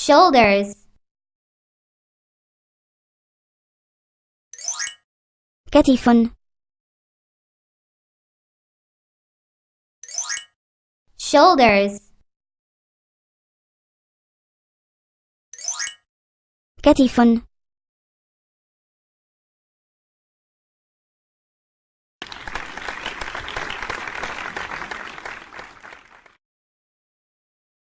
Shoulders. Katifon. Shoulders. Katifon.